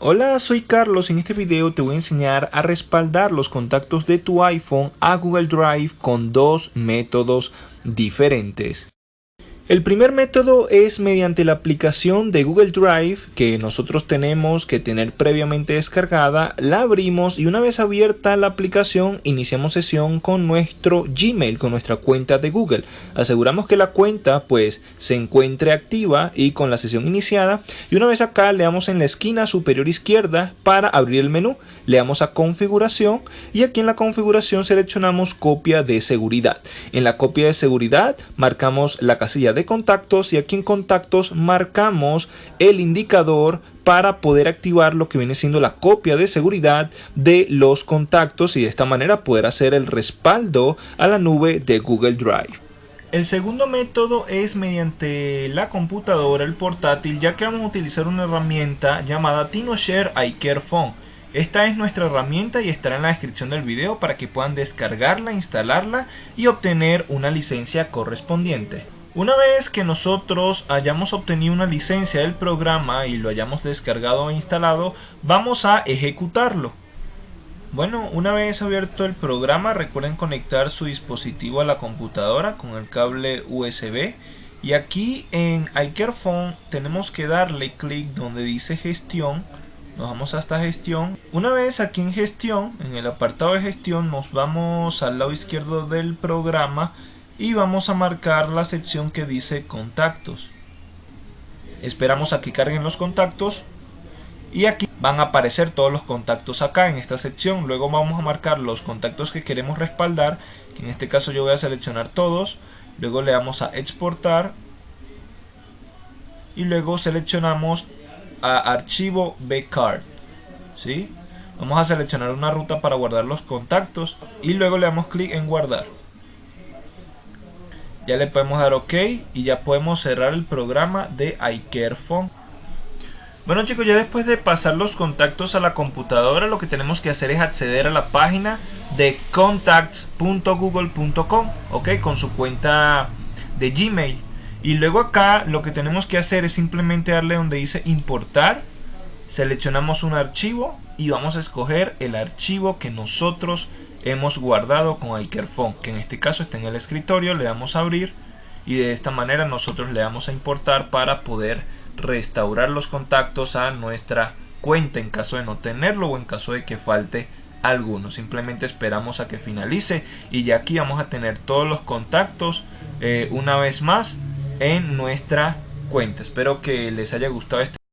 Hola, soy Carlos. En este video te voy a enseñar a respaldar los contactos de tu iPhone a Google Drive con dos métodos diferentes. El primer método es mediante la aplicación de Google Drive que nosotros tenemos que tener previamente descargada, la abrimos y una vez abierta la aplicación iniciamos sesión con nuestro Gmail, con nuestra cuenta de Google. Aseguramos que la cuenta pues se encuentre activa y con la sesión iniciada y una vez acá le damos en la esquina superior izquierda para abrir el menú, le damos a configuración y aquí en la configuración seleccionamos copia de seguridad. En la copia de seguridad marcamos la casilla de contactos y aquí en contactos marcamos el indicador para poder activar lo que viene siendo la copia de seguridad de los contactos y de esta manera poder hacer el respaldo a la nube de Google Drive. El segundo método es mediante la computadora, el portátil, ya que vamos a utilizar una herramienta llamada TinoShare iCare Phone. Esta es nuestra herramienta y estará en la descripción del video para que puedan descargarla, instalarla y obtener una licencia correspondiente. Una vez que nosotros hayamos obtenido una licencia del programa y lo hayamos descargado e instalado, vamos a ejecutarlo. Bueno, una vez abierto el programa, recuerden conectar su dispositivo a la computadora con el cable USB. Y aquí en iCareFone tenemos que darle clic donde dice gestión. Nos vamos hasta gestión. Una vez aquí en gestión, en el apartado de gestión, nos vamos al lado izquierdo del programa y vamos a marcar la sección que dice contactos. Esperamos a que carguen los contactos y aquí van a aparecer todos los contactos acá en esta sección. Luego vamos a marcar los contactos que queremos respaldar en este caso yo voy a seleccionar todos. Luego le damos a exportar y luego seleccionamos a archivo bcard ¿sí? vamos a seleccionar una ruta para guardar los contactos y luego le damos clic en guardar ya le podemos dar ok y ya podemos cerrar el programa de iCareFone bueno chicos ya después de pasar los contactos a la computadora lo que tenemos que hacer es acceder a la página de contacts.google.com ok con su cuenta de Gmail. Y luego acá lo que tenemos que hacer es simplemente darle donde dice importar seleccionamos un archivo y vamos a escoger el archivo que nosotros hemos guardado con iCareFone, que en este caso está en el escritorio, le damos a abrir y de esta manera nosotros le damos a importar para poder restaurar los contactos a nuestra cuenta en caso de no tenerlo o en caso de que falte alguno. Simplemente esperamos a que finalice y ya aquí vamos a tener todos los contactos eh, una vez más en nuestra cuenta. Espero que les haya gustado este